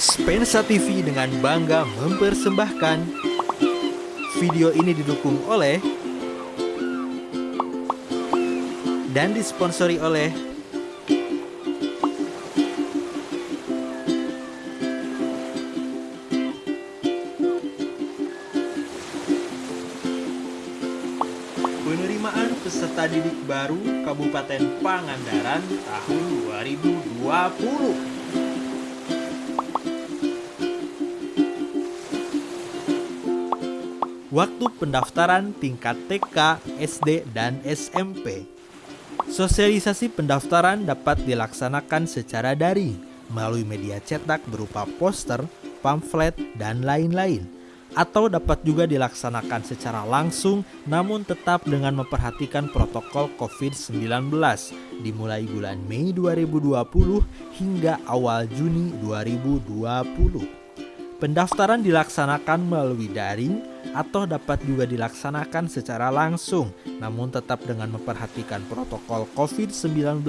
Spensa TV dengan bangga mempersembahkan video ini didukung oleh dan disponsori oleh Penerimaan peserta didik baru Kabupaten Pangandaran tahun 2020 Waktu pendaftaran tingkat TK, SD, dan SMP. Sosialisasi pendaftaran dapat dilaksanakan secara daring melalui media cetak berupa poster, pamflet, dan lain-lain. Atau dapat juga dilaksanakan secara langsung namun tetap dengan memperhatikan protokol COVID-19 dimulai bulan Mei 2020 hingga awal Juni 2020. Pendaftaran dilaksanakan melalui daring atau dapat juga dilaksanakan secara langsung, namun tetap dengan memperhatikan protokol COVID-19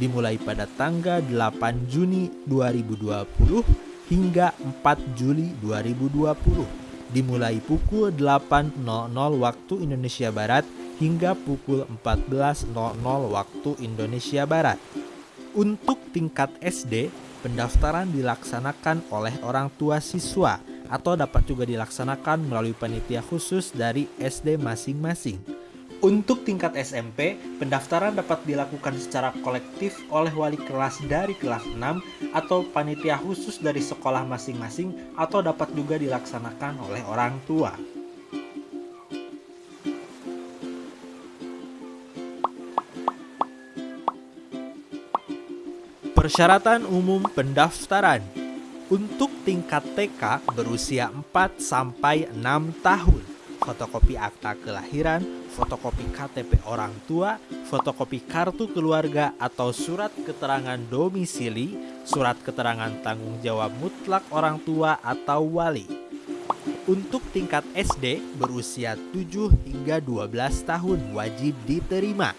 dimulai pada tanggal 8 Juni 2020 hingga 4 Juli 2020 dimulai pukul 8.00 waktu Indonesia Barat hingga pukul 14.00 waktu Indonesia Barat. Untuk tingkat SD, pendaftaran dilaksanakan oleh orang tua siswa atau dapat juga dilaksanakan melalui panitia khusus dari SD masing-masing. Untuk tingkat SMP, pendaftaran dapat dilakukan secara kolektif oleh wali kelas dari kelas 6 atau panitia khusus dari sekolah masing-masing atau dapat juga dilaksanakan oleh orang tua. Persyaratan umum pendaftaran untuk tingkat TK berusia 4 sampai 6 tahun. Fotokopi akta kelahiran, fotokopi KTP orang tua, fotokopi kartu keluarga atau surat keterangan domisili, surat keterangan tanggung jawab mutlak orang tua atau wali. Untuk tingkat SD berusia 7 hingga 12 tahun wajib diterima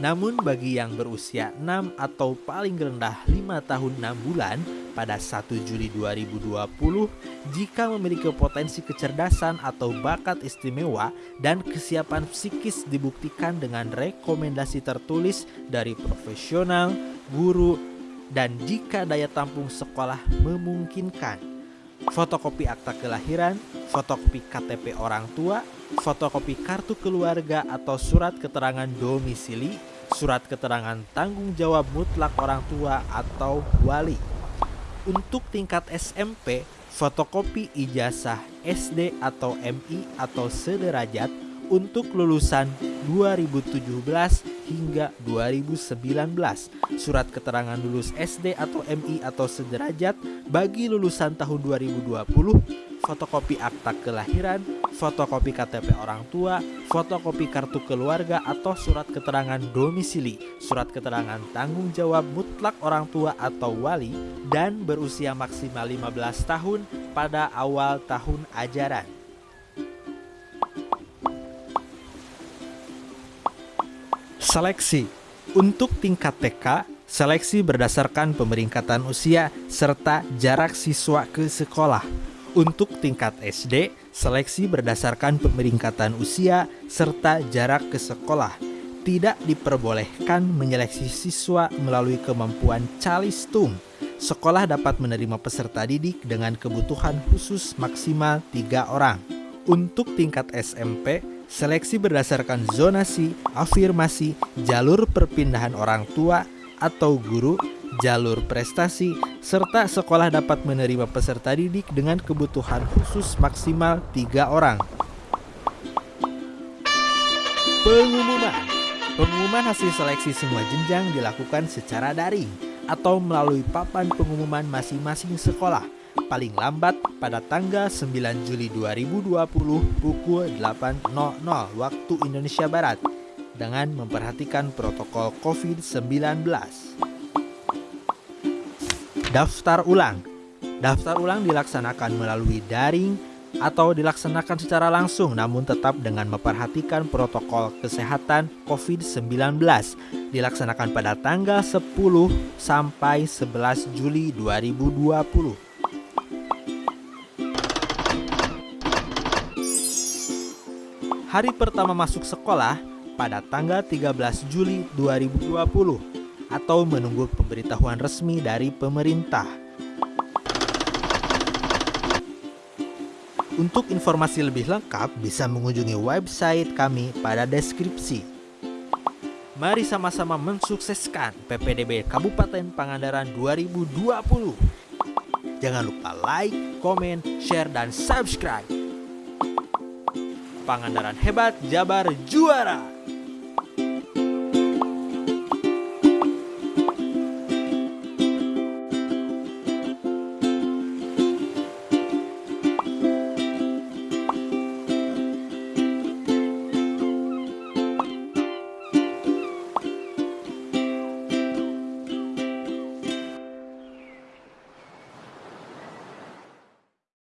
namun bagi yang berusia 6 atau paling rendah 5 tahun 6 bulan pada 1 Juli 2020 jika memiliki potensi kecerdasan atau bakat istimewa dan kesiapan psikis dibuktikan dengan rekomendasi tertulis dari profesional, guru, dan jika daya tampung sekolah memungkinkan. Fotokopi akta kelahiran, fotokopi KTP orang tua, fotokopi kartu keluarga atau surat keterangan domisili, surat keterangan tanggung jawab mutlak orang tua atau wali. Untuk tingkat SMP, fotokopi ijazah SD atau MI atau sederajat untuk lulusan 2017 hingga 2019. Surat keterangan lulus SD atau MI atau sederajat bagi lulusan tahun 2020 fotokopi akta kelahiran, fotokopi KTP orang tua, fotokopi kartu keluarga atau surat keterangan domisili, surat keterangan tanggung jawab mutlak orang tua atau wali, dan berusia maksimal 15 tahun pada awal tahun ajaran. Seleksi untuk tingkat TK, seleksi berdasarkan pemeringkatan usia serta jarak siswa ke sekolah. Untuk tingkat SD, seleksi berdasarkan pemeringkatan usia serta jarak ke sekolah. Tidak diperbolehkan menyeleksi siswa melalui kemampuan calistung. Sekolah dapat menerima peserta didik dengan kebutuhan khusus maksimal tiga orang. Untuk tingkat SMP, seleksi berdasarkan zonasi, afirmasi, jalur perpindahan orang tua atau guru jalur prestasi, serta sekolah dapat menerima peserta didik dengan kebutuhan khusus maksimal tiga orang. Pengumuman Pengumuman hasil seleksi semua jenjang dilakukan secara daring atau melalui papan pengumuman masing-masing sekolah paling lambat pada tanggal 9 Juli 2020 pukul 8.00 waktu Indonesia Barat dengan memperhatikan protokol COVID-19. Daftar ulang. Daftar ulang dilaksanakan melalui daring atau dilaksanakan secara langsung namun tetap dengan memperhatikan protokol kesehatan COVID-19 dilaksanakan pada tanggal 10 sampai 11 Juli 2020. Hari pertama masuk sekolah pada tanggal 13 Juli 2020 atau menunggu pemberitahuan resmi dari pemerintah. Untuk informasi lebih lengkap bisa mengunjungi website kami pada deskripsi. Mari sama-sama mensukseskan PPDB Kabupaten Pangandaran 2020. Jangan lupa like, komen, share, dan subscribe. Pangandaran hebat, Jabar juara.